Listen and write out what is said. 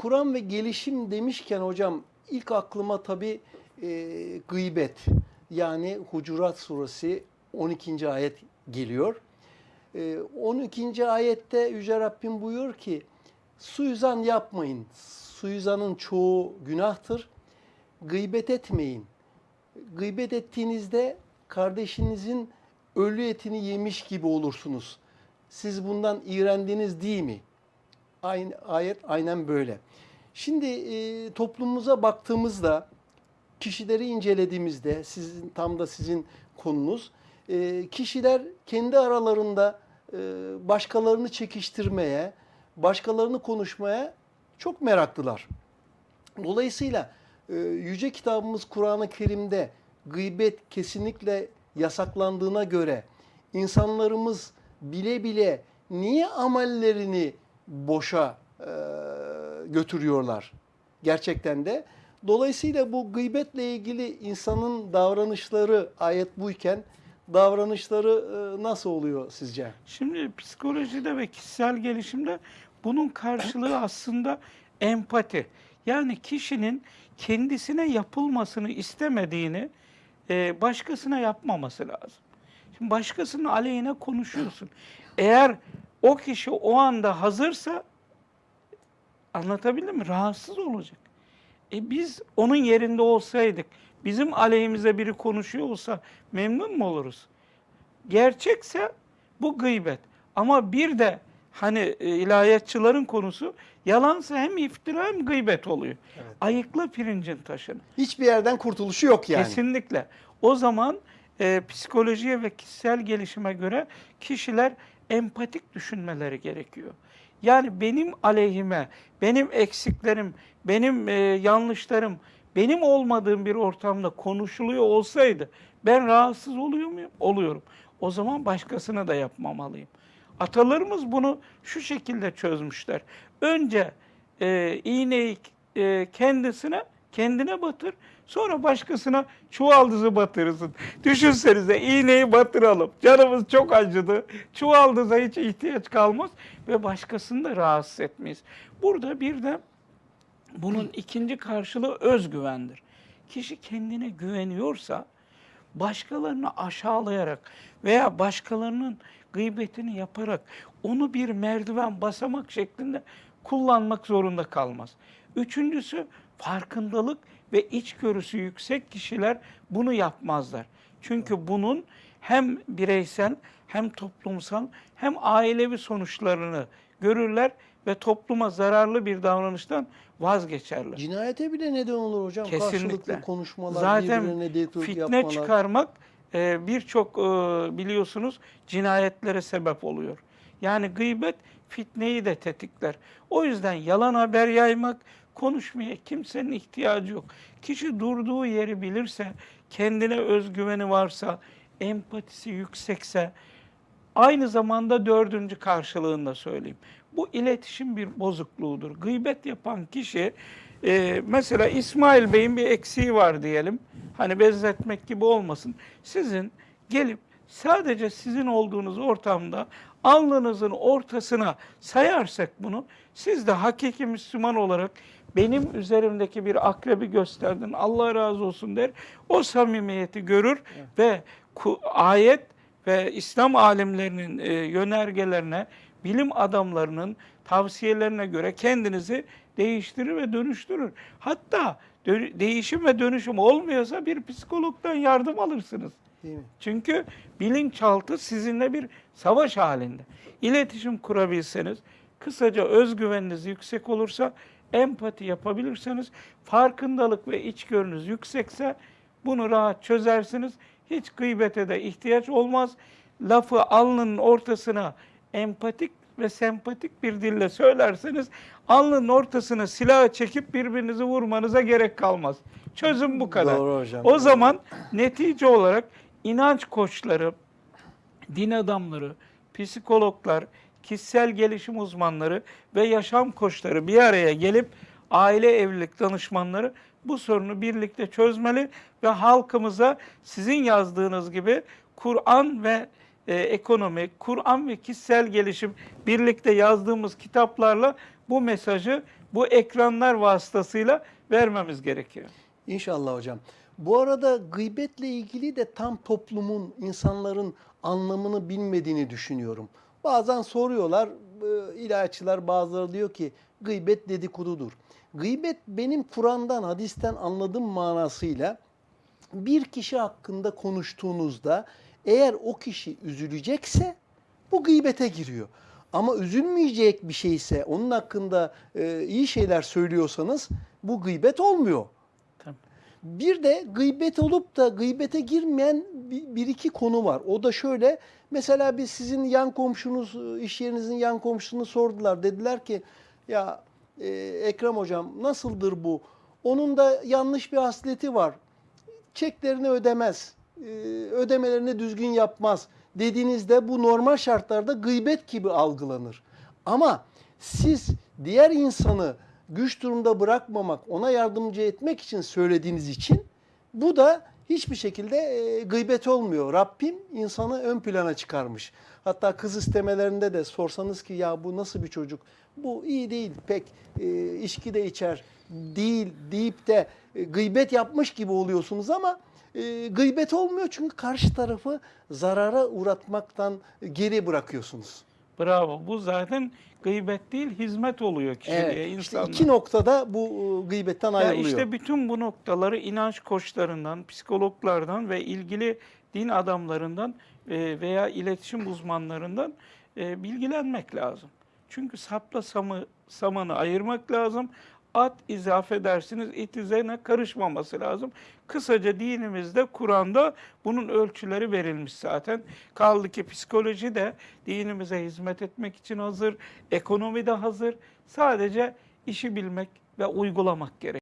Kur'an ve gelişim demişken hocam ilk aklıma tabii e, gıybet yani Hucurat suresi 12. ayet geliyor. E, 12. ayette Yüce Rabbim buyuruyor ki suizan yapmayın. Suizanın çoğu günahtır. Gıybet etmeyin. Gıybet ettiğinizde kardeşinizin ölü etini yemiş gibi olursunuz. Siz bundan iğrendiniz değil mi? Aynı, ayet aynen böyle. Şimdi e, toplumumuza baktığımızda, kişileri incelediğimizde, sizin tam da sizin konunuz, e, kişiler kendi aralarında e, başkalarını çekiştirmeye, başkalarını konuşmaya çok meraklılar. Dolayısıyla e, yüce kitabımız Kur'an-ı Kerim'de gıybet kesinlikle yasaklandığına göre insanlarımız bile bile niye amellerini boşa e, götürüyorlar gerçekten de. Dolayısıyla bu gıybetle ilgili insanın davranışları ayet buyken davranışları e, nasıl oluyor sizce? Şimdi psikolojide ve kişisel gelişimde bunun karşılığı aslında empati. Yani kişinin kendisine yapılmasını istemediğini e, başkasına yapmaması lazım. Şimdi başkasının aleyhine konuşuyorsun. Eğer o kişi o anda hazırsa anlatabildim mi? Rahatsız olacak. E biz onun yerinde olsaydık, bizim aleyhimize biri konuşuyor olsa memnun mu oluruz? Gerçekse bu gıybet. Ama bir de hani e, ilahiyatçıların konusu yalansa hem iftira hem gıybet oluyor. Evet. Ayıkla pirincin taşını. Hiçbir yerden kurtuluşu yok yani. Kesinlikle. O zaman e, psikolojiye ve kişisel gelişime göre kişiler empatik düşünmeleri gerekiyor. Yani benim aleyhime, benim eksiklerim, benim e, yanlışlarım, benim olmadığım bir ortamda konuşuluyor olsaydı ben rahatsız oluyor muyum? Oluyorum. O zaman başkasına da yapmamalıyım. Atalarımız bunu şu şekilde çözmüşler. Önce e, iğneyi e, kendisine, kendine batır. Sonra başkasına çuvaldızı batırırsın. Düşünsenize iğneyi batıralım. Canımız çok acıdı. Çuvaldıza hiç ihtiyaç kalmaz ve başkasını da rahatsız etmeyiz. Burada bir de bunun ikinci karşılığı özgüvendir. Kişi kendine güveniyorsa başkalarını aşağılayarak veya başkalarının gıybetini yaparak onu bir merdiven basamak şeklinde kullanmak zorunda kalmaz. Üçüncüsü farkındalık ve içgörüsü yüksek kişiler bunu yapmazlar. Çünkü bunun hem bireysel hem toplumsal hem ailevi sonuçlarını görürler ve topluma zararlı bir davranıştan vazgeçerler. Cinayete bile neden olur hocam. Kesinlikle. Karşılıklı konuşmalar, Zaten fitne yapmalar. çıkarmak e, birçok e, biliyorsunuz cinayetlere sebep oluyor. Yani gıybet fitneyi de tetikler. O yüzden yalan haber yaymak, konuşmaya kimsenin ihtiyacı yok. Kişi durduğu yeri bilirse, kendine özgüveni varsa, empatisi yüksekse, aynı zamanda dördüncü karşılığında söyleyeyim. Bu iletişim bir bozukluğudur. Gıybet yapan kişi, e, mesela İsmail Bey'in bir eksiği var diyelim. Hani benzetmek gibi olmasın. Sizin gelip sadece sizin olduğunuz ortamda alnınızın ortasına sayarsak bunu, siz de hakiki Müslüman olarak benim üzerimdeki bir akrebi gösterdin, Allah razı olsun der. O samimiyeti görür ve ayet ve İslam alimlerinin e, yönergelerine, bilim adamlarının tavsiyelerine göre kendinizi değiştirir ve dönüştürür. Hatta değişim ve dönüşüm olmuyorsa bir psikologdan yardım alırsınız. Değil mi? Çünkü bilinçaltı sizinle bir savaş halinde. İletişim kurabilseniz, kısaca özgüveniniz yüksek olursa, empati yapabilirseniz, farkındalık ve içgörünüz yüksekse bunu rahat çözersiniz. Hiç gıybete de ihtiyaç olmaz. Lafı alnının ortasına empatik ve sempatik bir dille söylerseniz alnının ortasına silahı çekip birbirinizi vurmanıza gerek kalmaz. Çözüm bu kadar. Doğru hocam. O zaman netice olarak inanç koçları, din adamları, psikologlar, kişisel gelişim uzmanları ve yaşam koçları bir araya gelip aile evlilik danışmanları bu sorunu birlikte çözmeli ve halkımıza sizin yazdığınız gibi Kur'an ve e, ekonomi, Kur'an ve kişisel gelişim birlikte yazdığımız kitaplarla bu mesajı bu ekranlar vasıtasıyla vermemiz gerekiyor. İnşallah hocam. Bu arada gıybetle ilgili de tam toplumun, insanların anlamını bilmediğini düşünüyorum. Bazen soruyorlar, e, ilahiyatçılar bazıları diyor ki gıybet dedikodudur. Gıybet benim Kur'an'dan, hadisten anladığım manasıyla bir kişi hakkında konuştuğunuzda eğer o kişi üzülecekse bu gıybete giriyor. Ama üzülmeyecek bir şeyse, onun hakkında e, iyi şeyler söylüyorsanız bu gıybet olmuyor. Bir de gıybet olup da gıybete girmeyen bir, bir iki konu var. O da şöyle, mesela biz sizin yan komşunuz, iş yerinizin yan komşusunu sordular. Dediler ki, ya e, Ekrem hocam nasıldır bu? Onun da yanlış bir hasleti var. Çeklerini ödemez, e, ödemelerini düzgün yapmaz dediğinizde bu normal şartlarda gıybet gibi algılanır. Ama siz diğer insanı güç durumda bırakmamak, ona yardımcı etmek için söylediğiniz için bu da hiçbir şekilde e, gıybet olmuyor. Rabbim insanı ön plana çıkarmış. Hatta kız istemelerinde de sorsanız ki ya bu nasıl bir çocuk? Bu iyi değil pek e, içki de içer değil deyip de e, gıybet yapmış gibi oluyorsunuz ama e, gıybet olmuyor çünkü karşı tarafı zarara uğratmaktan geri bırakıyorsunuz. Bravo. Bu zaten gıybet değil, hizmet oluyor kişiliğe, Evet, işte insanlara. iki noktada bu e, gıybetten Ya ayrılıyor. işte bütün bu noktaları inanç koçlarından, psikologlardan ve ilgili din adamlarından e, veya iletişim uzmanlarından e, bilgilenmek lazım. Çünkü sapla samı, samanı ayırmak lazım. At izafe edersiniz, it üzerine karışmaması lazım. Kısaca dinimizde, Kur'an'da bunun ölçüleri verilmiş zaten. Kaldı ki psikoloji de dinimize hizmet etmek için hazır, ekonomi de hazır. Sadece işi bilmek ve uygulamak gerek.